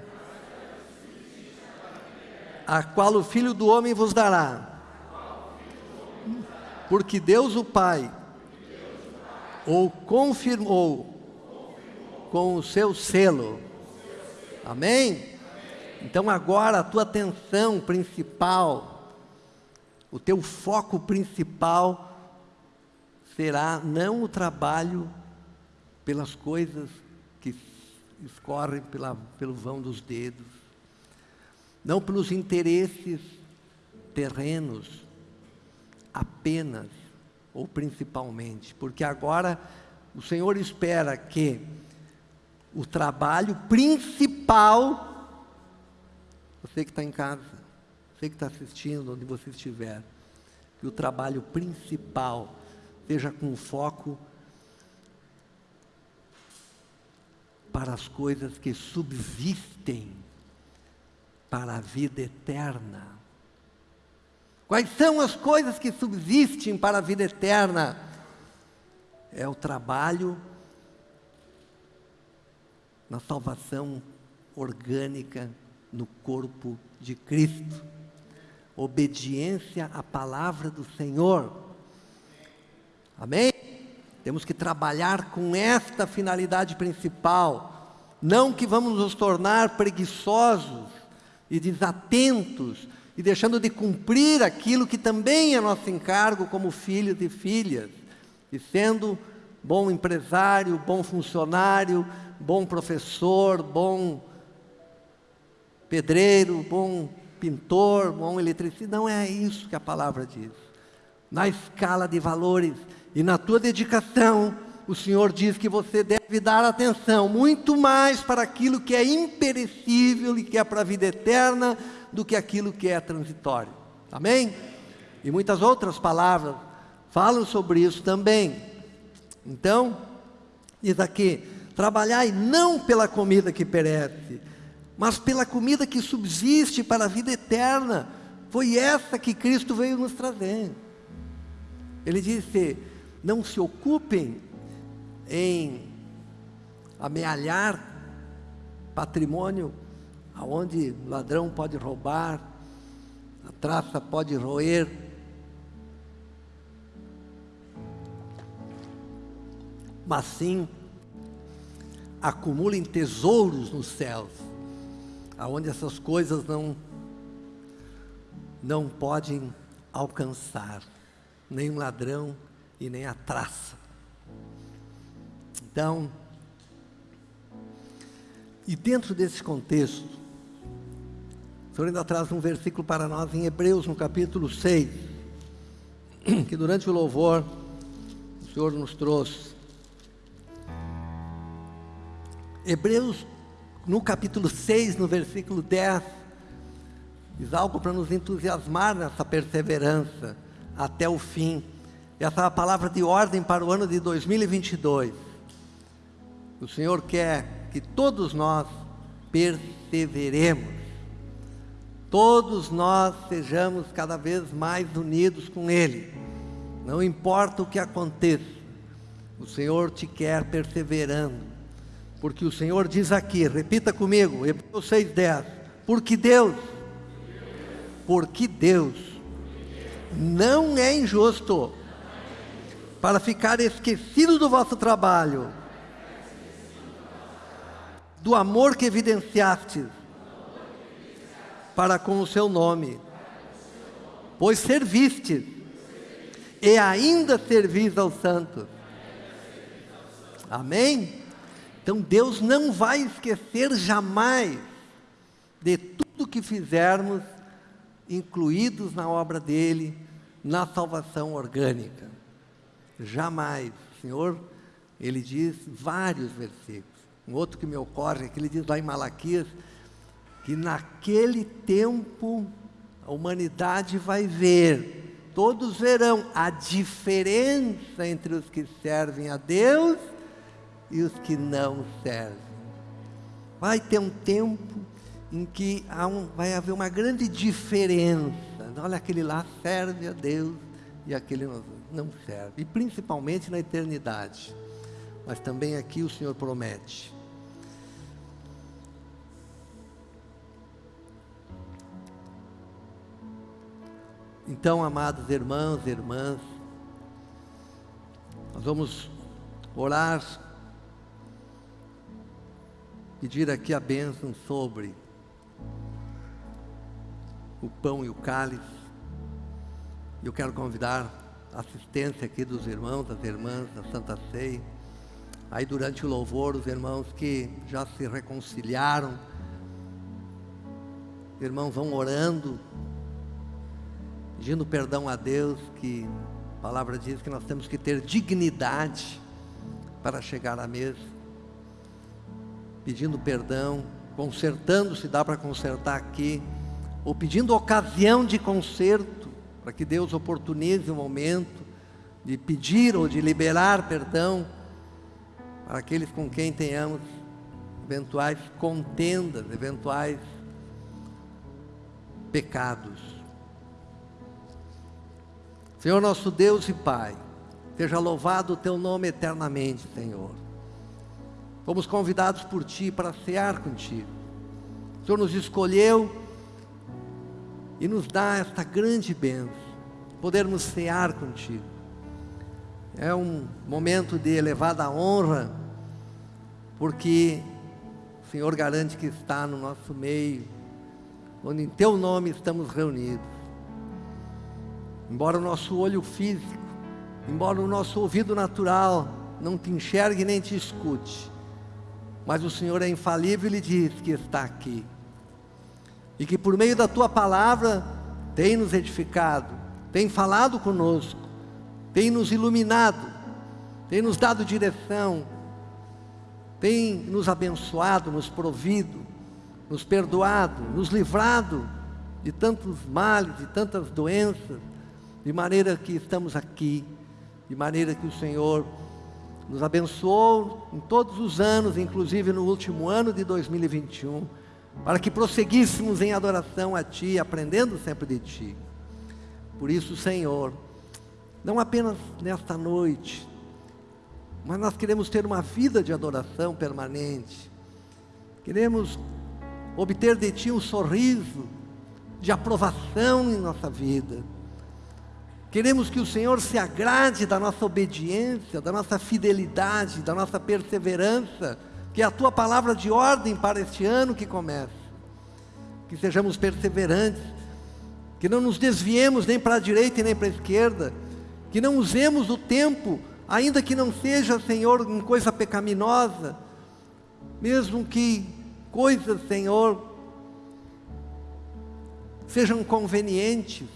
a qual o Filho do Homem vos dará. Porque Deus o Pai ou confirmou com o seu selo Amém? Então agora a tua atenção principal, o teu foco principal será não o trabalho pelas coisas que escorrem pela, pelo vão dos dedos, não pelos interesses terrenos, apenas ou principalmente, porque agora o Senhor espera que o trabalho principal, você que está em casa, você que está assistindo, onde você estiver, que o trabalho principal seja com foco para as coisas que subsistem para a vida eterna. Quais são as coisas que subsistem para a vida eterna? É o trabalho na salvação orgânica no corpo de Cristo. Obediência à palavra do Senhor. Amém? Temos que trabalhar com esta finalidade principal. Não que vamos nos tornar preguiçosos e desatentos e deixando de cumprir aquilo que também é nosso encargo como filhos e filhas, e sendo bom empresário, bom funcionário, bom professor, bom pedreiro, bom pintor, bom eletricista. Não é isso que a palavra diz. Na escala de valores e na tua dedicação, o Senhor diz que você deve dar atenção muito mais para aquilo que é imperecível e que é para a vida eterna do que aquilo que é transitório. Amém? E muitas outras palavras falam sobre isso também. Então, diz aqui: Trabalhai não pela comida que perece, mas pela comida que subsiste para a vida eterna. Foi essa que Cristo veio nos trazer. Ele disse: não se ocupem em amealhar patrimônio aonde ladrão pode roubar, a traça pode roer. Mas sim acumulem tesouros nos céus, aonde essas coisas não não podem alcançar, nem o ladrão e nem a traça. Então, e dentro desse contexto, o Senhor ainda traz um versículo para nós em Hebreus, no capítulo 6, que durante o louvor o Senhor nos trouxe. Hebreus, no capítulo 6, no versículo 10, diz algo para nos entusiasmar nessa perseverança até o fim. Essa é a palavra de ordem para o ano de 2022. O Senhor quer que todos nós perseveremos, todos nós sejamos cada vez mais unidos com Ele. Não importa o que aconteça, o Senhor te quer perseverando porque o Senhor diz aqui, repita comigo, Hebreus 6,10. Porque Deus, porque Deus não é injusto para ficar esquecido do vosso trabalho, do amor que evidenciastes para com o seu nome, pois servistes e ainda servis aos santos. Amém? Então Deus não vai esquecer jamais de tudo que fizermos, incluídos na obra dele, na salvação orgânica. Jamais. O Senhor, ele diz vários versículos. Um outro que me ocorre, é que ele diz lá em Malaquias, que naquele tempo a humanidade vai ver, todos verão a diferença entre os que servem a Deus e os que não servem. Vai ter um tempo em que um, vai haver uma grande diferença. Olha, aquele lá serve a Deus e aquele não serve. E principalmente na eternidade. Mas também aqui o Senhor promete. Então, amados irmãos e irmãs, nós vamos orar, pedir aqui a bênção sobre o pão e o cálice. Eu quero convidar assistência aqui dos irmãos, das irmãs da Santa Ceia. Aí durante o louvor, os irmãos que já se reconciliaram, irmãos vão orando pedindo perdão a Deus, que a palavra diz que nós temos que ter dignidade para chegar à mesa, pedindo perdão, consertando, se dá para consertar aqui, ou pedindo ocasião de conserto, para que Deus oportunize o momento de pedir ou de liberar perdão para aqueles com quem tenhamos eventuais contendas, eventuais pecados. Senhor nosso Deus e Pai, seja louvado o teu nome eternamente, Senhor. Fomos convidados por Ti para cear contigo. O Senhor nos escolheu e nos dá esta grande bênção, podermos cear contigo. É um momento de elevada honra, porque o Senhor garante que está no nosso meio, onde em Teu nome estamos reunidos. Embora o nosso olho físico, embora o nosso ouvido natural não te enxergue nem te escute, mas o Senhor é infalível e diz que está aqui. E que por meio da tua palavra tem nos edificado, tem falado conosco, tem nos iluminado, tem nos dado direção, tem nos abençoado, nos provido, nos perdoado, nos livrado de tantos males, de tantas doenças, de maneira que estamos aqui, de maneira que o Senhor nos abençoou em todos os anos, inclusive no último ano de 2021, para que prosseguíssemos em adoração a Ti, aprendendo sempre de Ti. Por isso, Senhor, não apenas nesta noite, mas nós queremos ter uma vida de adoração permanente, queremos obter de Ti um sorriso de aprovação em nossa vida Queremos que o Senhor se agrade da nossa obediência, da nossa fidelidade, da nossa perseverança, que é a tua palavra de ordem para este ano que começa. Que sejamos perseverantes, que não nos desviemos nem para a direita e nem para a esquerda, que não usemos o tempo, ainda que não seja, Senhor, em coisa pecaminosa, mesmo que coisas, Senhor, sejam convenientes,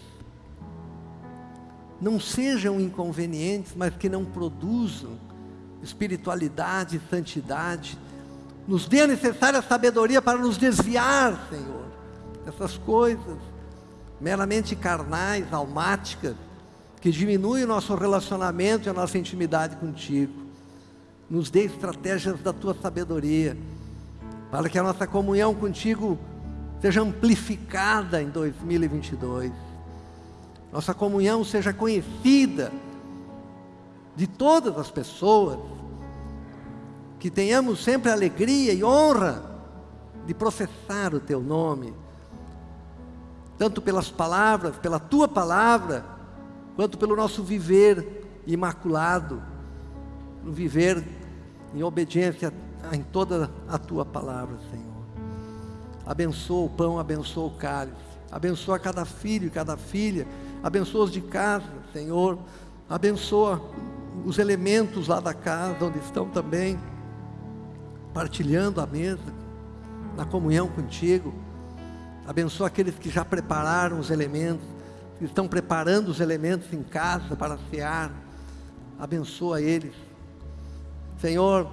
não sejam inconvenientes, mas que não produzam espiritualidade santidade. Nos dê a necessária sabedoria para nos desviar, Senhor, dessas coisas meramente carnais, almáticas, que diminuem o nosso relacionamento e a nossa intimidade contigo. Nos dê estratégias da tua sabedoria, para que a nossa comunhão contigo seja amplificada em 2022 nossa comunhão seja conhecida de todas as pessoas, que tenhamos sempre alegria e honra de professar o Teu nome, tanto pelas palavras, pela Tua palavra, quanto pelo nosso viver imaculado, no viver em obediência em toda a Tua palavra, Senhor. Abençoa o pão, abençoa o cálice, abençoa cada filho e cada filha, abençoa os de casa, Senhor, Abençoa os elementos lá da casa, onde estão também partilhando a mesa, na comunhão contigo. Abençoa aqueles que já prepararam os elementos, que estão preparando os elementos em casa para cear. Abençoa eles. Senhor,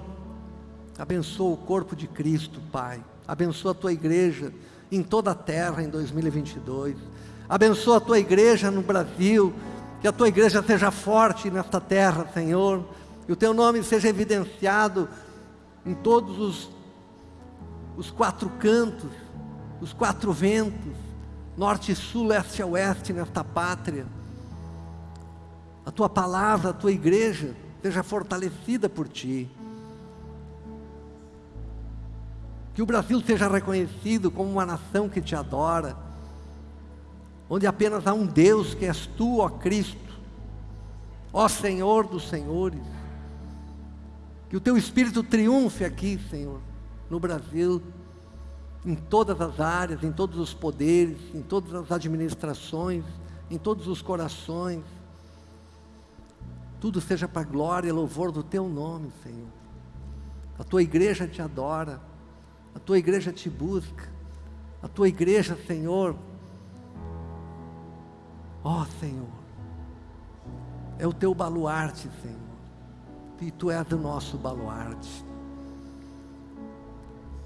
abençoa o corpo de Cristo, Pai. Abençoa a tua igreja em toda a terra em 2022. Abençoa a tua igreja no Brasil, que a tua igreja seja forte nesta terra, Senhor, e o teu nome seja evidenciado em todos os, os quatro cantos, os quatro ventos, norte, sul, leste a oeste nesta pátria. A tua palavra, a tua igreja seja fortalecida por ti. Que o Brasil seja reconhecido como uma nação que te adora, onde apenas há um Deus que és tu, ó Cristo, ó Senhor dos Senhores. Que o teu Espírito triunfe aqui, Senhor, no Brasil, em todas as áreas, em todos os poderes, em todas as administrações, em todos os corações. Tudo seja para glória e louvor do teu nome, Senhor. A tua igreja te adora, a tua igreja te busca, a tua igreja, Senhor, ó oh, Senhor, é o teu baluarte, Senhor e tu és o nosso baluarte.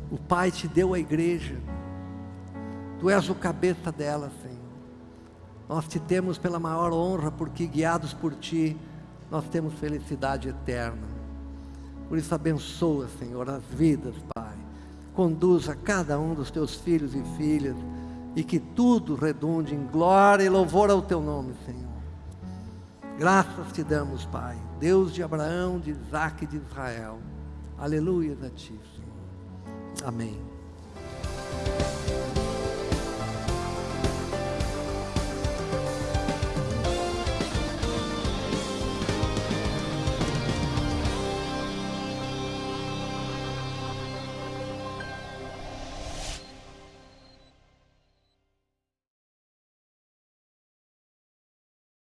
O Pai te deu a igreja, tu és o cabeça dela, Senhor. Nós te temos pela maior honra, porque guiados por ti, nós temos felicidade eterna. Por isso, abençoa, Senhor, as vidas, Pai. Conduza cada um dos teus filhos e filhas, e que tudo redunde em glória e louvor ao teu nome, Senhor. Graças te damos, Pai, Deus de Abraão, de Isaac e de Israel. Aleluia a ti, Senhor. Amém.